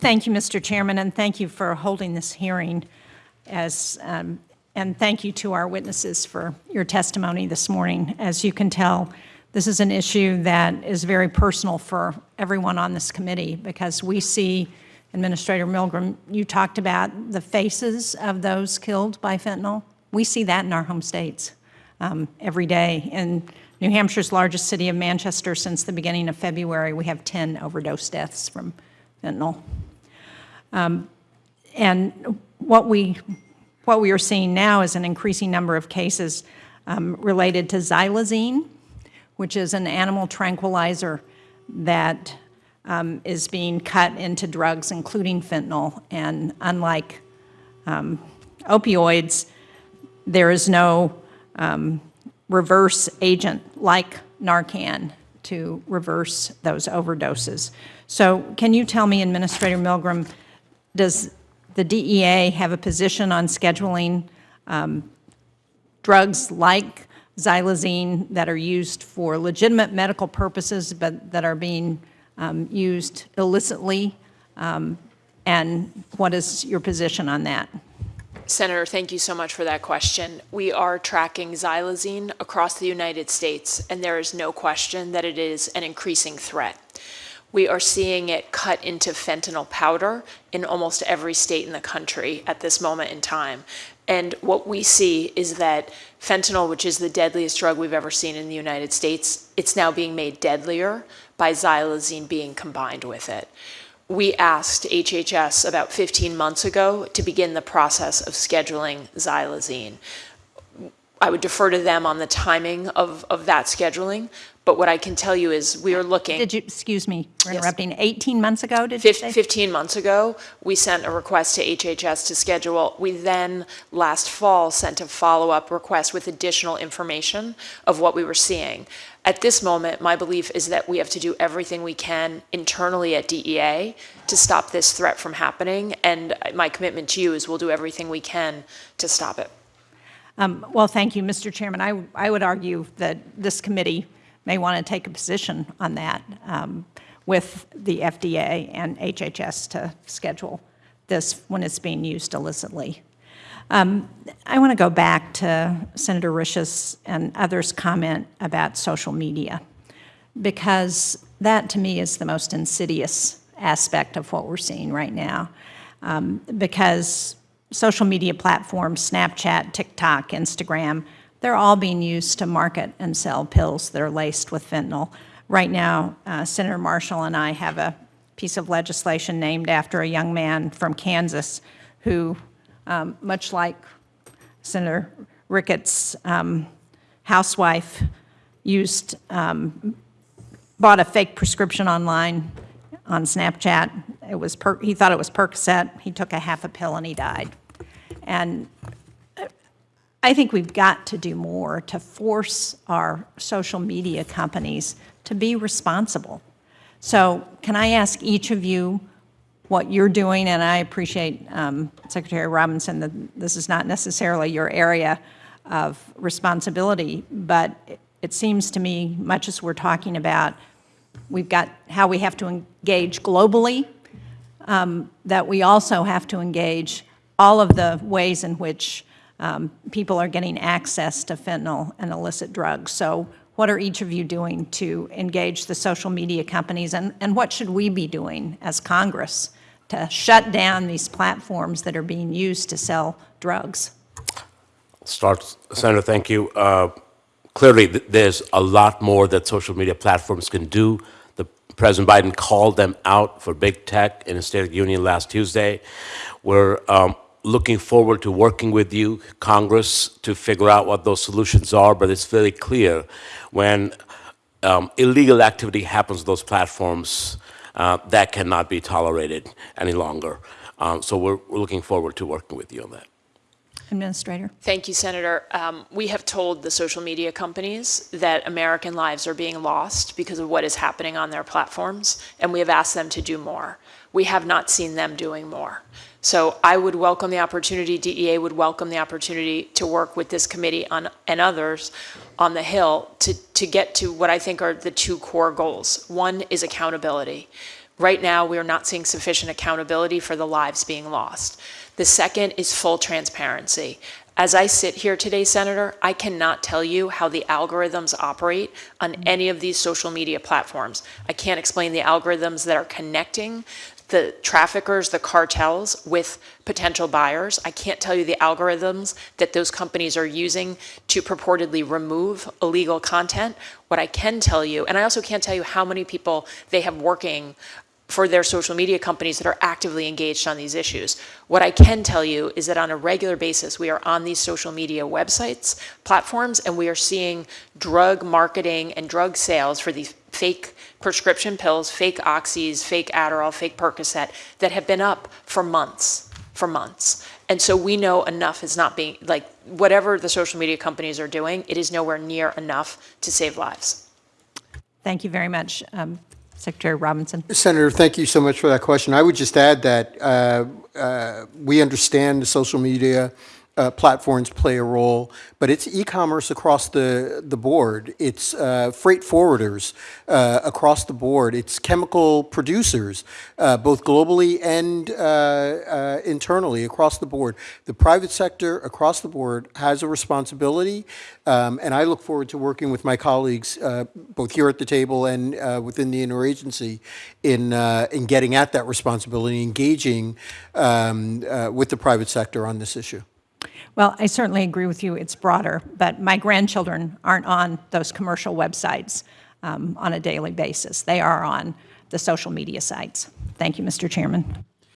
thank you, Mr. Chairman, and thank you for holding this hearing as, um, and thank you to our witnesses for your testimony this morning. As you can tell, this is an issue that is very personal for everyone on this committee because we see, Administrator Milgram, you talked about the faces of those killed by fentanyl. We see that in our home states um, every day. In New Hampshire's largest city of Manchester, since the beginning of February, we have 10 overdose deaths from fentanyl. Um, and what we, what we are seeing now is an increasing number of cases um, related to xylazine, which is an animal tranquilizer that um, is being cut into drugs, including fentanyl. And unlike um, opioids, there is no um, reverse agent like Narcan to reverse those overdoses. So can you tell me, Administrator Milgram, does the DEA have a position on scheduling um, drugs like xylazine that are used for legitimate medical purposes but that are being um, used illicitly? Um, and what is your position on that? Senator, thank you so much for that question. We are tracking xylazine across the United States, and there is no question that it is an increasing threat. We are seeing it cut into fentanyl powder in almost every state in the country at this moment in time. And what we see is that fentanyl, which is the deadliest drug we've ever seen in the United States, it's now being made deadlier by xylazine being combined with it. We asked HHS about 15 months ago to begin the process of scheduling xylazine. I would defer to them on the timing of, of that scheduling, but what I can tell you is we are looking. Did you, excuse me for interrupting, 18 months ago, did you say? 15 months ago, we sent a request to HHS to schedule. We then, last fall, sent a follow-up request with additional information of what we were seeing. At this moment, my belief is that we have to do everything we can internally at DEA to stop this threat from happening, and my commitment to you is we'll do everything we can to stop it. Um, well, thank you, Mr. Chairman. I, I would argue that this committee may want to take a position on that um, with the FDA and HHS to schedule this when it's being used illicitly. Um, I want to go back to Senator Risch's and others' comment about social media, because that to me is the most insidious aspect of what we're seeing right now. Um, because social media platforms, Snapchat, TikTok, Instagram, they're all being used to market and sell pills that are laced with fentanyl. Right now, uh, Senator Marshall and I have a piece of legislation named after a young man from Kansas who, um, much like Senator Ricketts' um, housewife, used, um, bought a fake prescription online on Snapchat. It was he thought it was Percocet. He took a half a pill and he died. And I think we've got to do more to force our social media companies to be responsible. So can I ask each of you what you're doing, and I appreciate um, Secretary Robinson that this is not necessarily your area of responsibility, but it, it seems to me, much as we're talking about, we've got how we have to engage globally, um, that we also have to engage all of the ways in which um, people are getting access to fentanyl and illicit drugs. So what are each of you doing to engage the social media companies and, and what should we be doing as Congress to shut down these platforms that are being used to sell drugs? Start, Senator, thank you. Uh, clearly, th there's a lot more that social media platforms can do. President Biden called them out for big tech in a State of the Union last Tuesday. We're um, looking forward to working with you, Congress, to figure out what those solutions are, but it's very clear when um, illegal activity happens on those platforms, uh, that cannot be tolerated any longer. Um, so we're, we're, looking forward to working with you on that. Administrator. Thank you, Senator. Um, we have told the social media companies that American lives are being lost because of what is happening on their platforms, and we have asked them to do more. We have not seen them doing more. So I would welcome the opportunity, DEA would welcome the opportunity to work with this committee on, and others on the Hill to, to get to what I think are the two core goals. One is accountability. Right now, we are not seeing sufficient accountability for the lives being lost. The second is full transparency. As I sit here today, Senator, I cannot tell you how the algorithms operate on mm-hmm. any of these social media platforms. I can't explain the algorithms that are connecting the traffickers, the cartels with potential buyers. I can't tell you the algorithms that those companies are using to purportedly remove illegal content. What I can tell you, and I also can't tell you how many people they have working for their social media companies that are actively engaged on these issues. What I can tell you is that on a regular basis, we are on these social media websites, platforms, and we are seeing drug marketing and drug sales for these fake prescription pills, fake oxys, fake Adderall, fake Percocet that have been up for months, for months. And so we know enough is not being, like, whatever the social media companies are doing, it is nowhere near enough to save lives. Thank you very much, um, Secretary Robinson. Senator, thank you so much for that question. I would just add that uh, uh, we understand the social media uh, platforms play a role, but it's e-commerce across the, the board. It's uh, freight forwarders uh, across the board. It's chemical producers, uh, both globally and uh, uh, internally across the board. The private sector across the board has a responsibility, um, and I look forward to working with my colleagues, both here at the table and within the interagency, in in getting at that responsibility, engaging um, with the private sector on this issue. Well, I certainly agree with you, it's broader, but my grandchildren aren't on those commercial websites um, on a daily basis. They are on the social media sites. Thank you, Mr. Chairman.